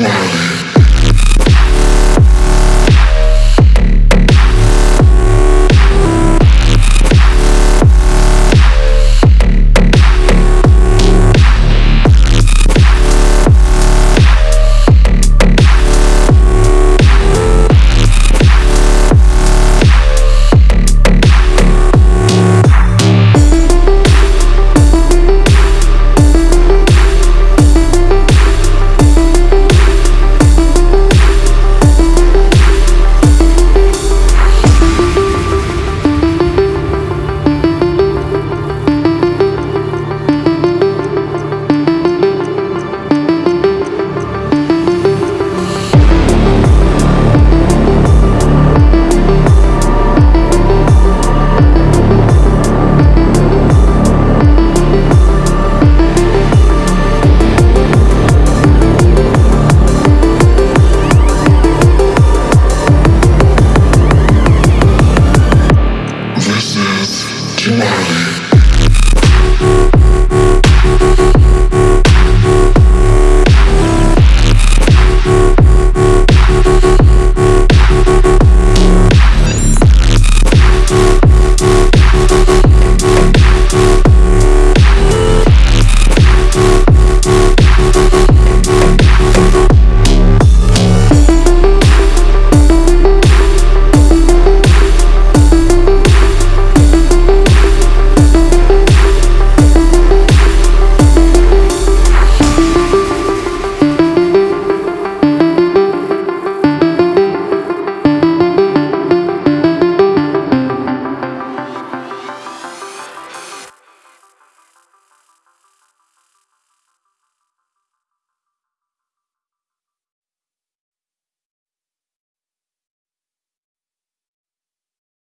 Swine. Johnny.